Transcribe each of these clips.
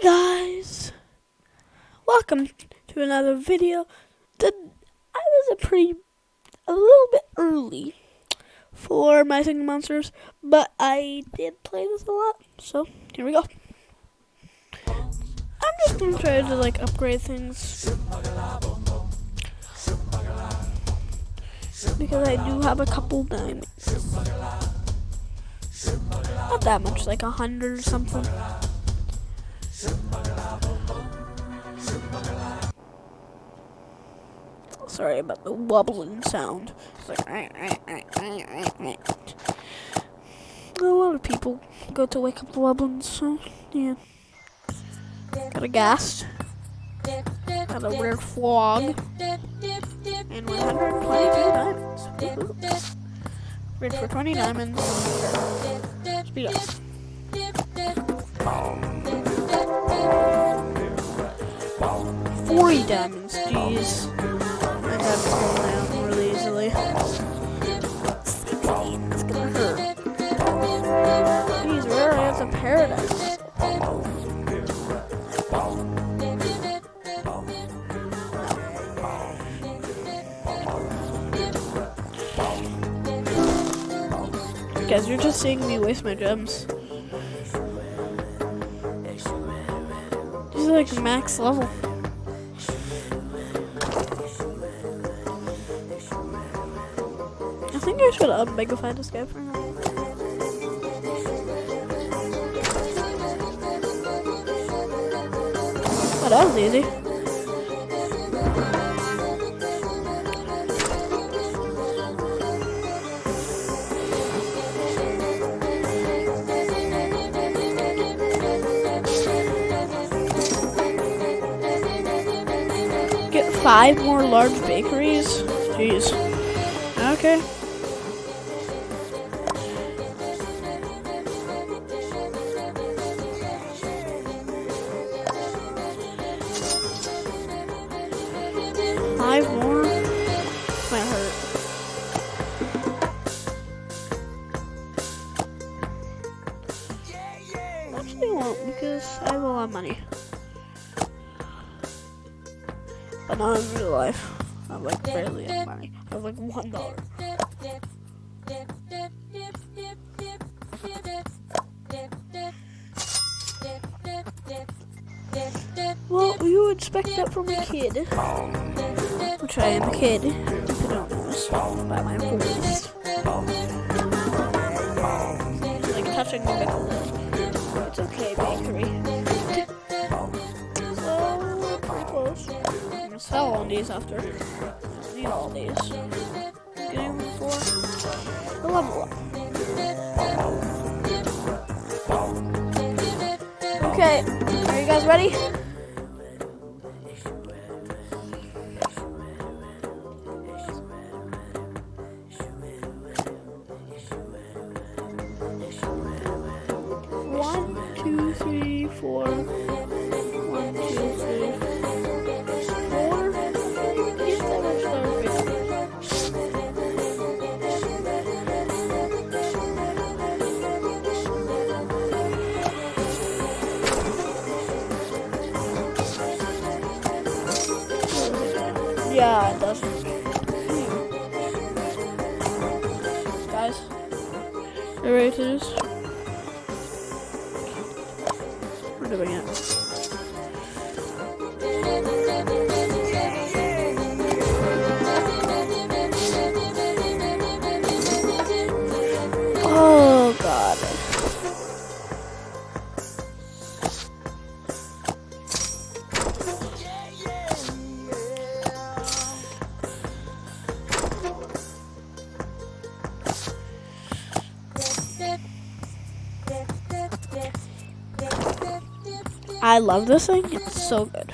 Hi guys! Welcome to another video. The, I was a pretty, a little bit early for my Singing Monsters, but I did play this a lot, so here we go. I'm just gonna try to like upgrade things. Because I do have a couple diamonds. Not that much, like a hundred or something. Sorry about the wobbling sound. It's like a lot of people go to wake up the wobbling, so yeah. Got a gas. Got a weird frog. And 122 diamonds. Red for 20 diamonds. Speed up. 40 diamonds, jeez. Diamonds go down really easily. it's gonna hurt. Jeez, where are at the paradise? Guys, you're just seeing me waste my gems. This is like max level. Think I should unmegafy this guy for now. Oh, that was easy. Get five more large bakeries? Jeez. Okay. I have a lot of money. But not in real life. I have like barely any money. I have like one dollar. Well, you would expect that from a kid. Which I am a kid. If you don't notice by my voice. Like touching the middle. It's okay, these after. I need all these. Getting them for the level up. Okay, are you guys ready? One, two, three, four. Yeah, it does. Guys, you? We're doing it. I love this thing. It's so good.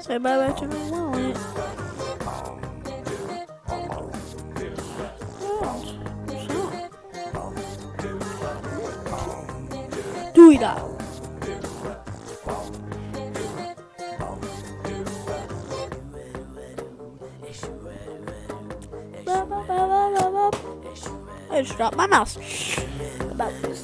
Say bye bye to my wallet. Just dropped my mouse. About to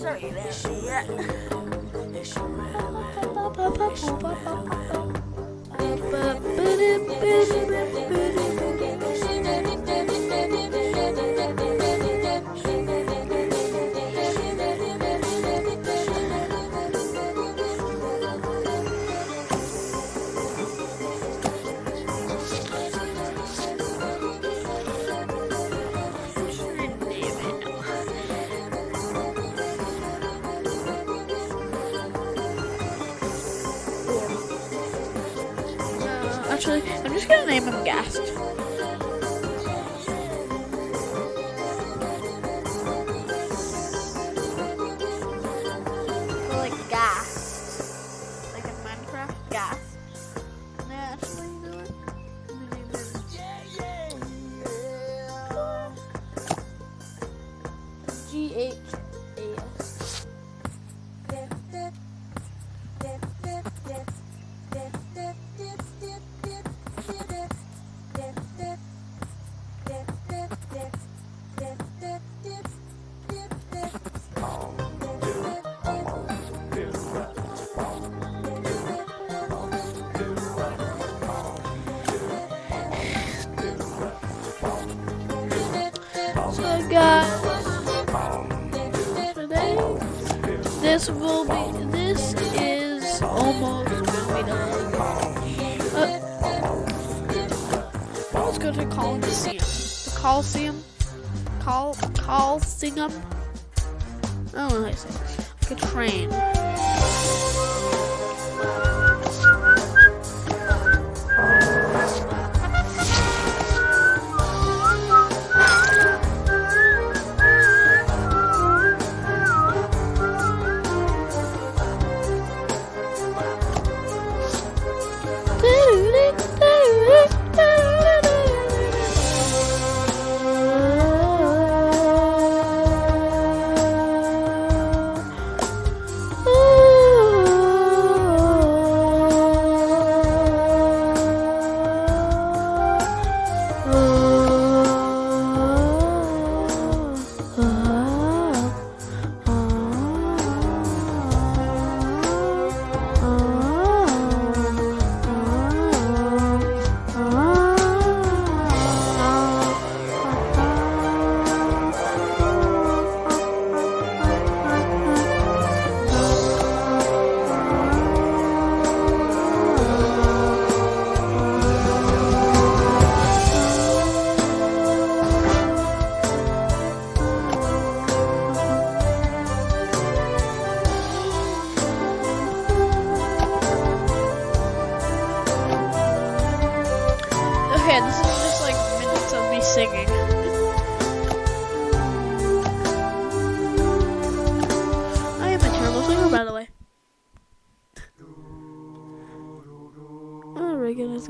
actually, I'm just gonna name him Gast. This will be this is almost gonna be done. Uh, let's go to Coliseum. The Coliseum. Col Coliseum. I don't know how to say it. Like a train.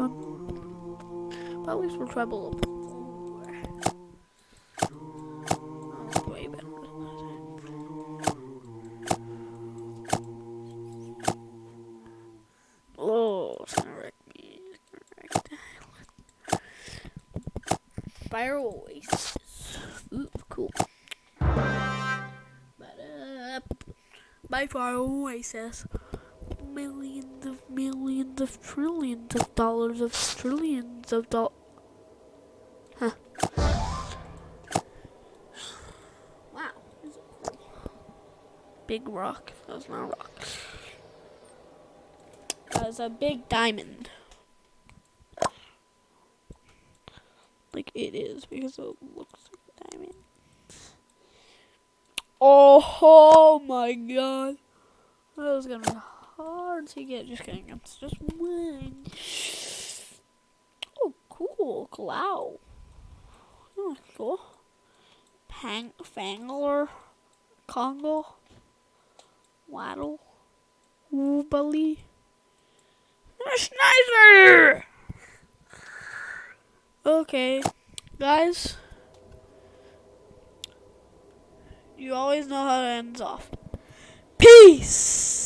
But at least we're treble up. Oh, wreck Fire Oasis. Ooh, cool. Ba-da. Uh, By Fire Oasis. Of trillions of dollars of trillions of dollars. Huh. Wow. Big rock. That's not a rock. That's a big diamond. like it is because it looks like a diamond. Oh, oh my god. That was gonna be hard to get. Just kidding. It's just one. Oh, cool. Clow. Oh, hmm, cool. Pang, Fangler. Congo. Waddle. Woobly. Sniper! Okay, guys. You always know how it ends off. Peace.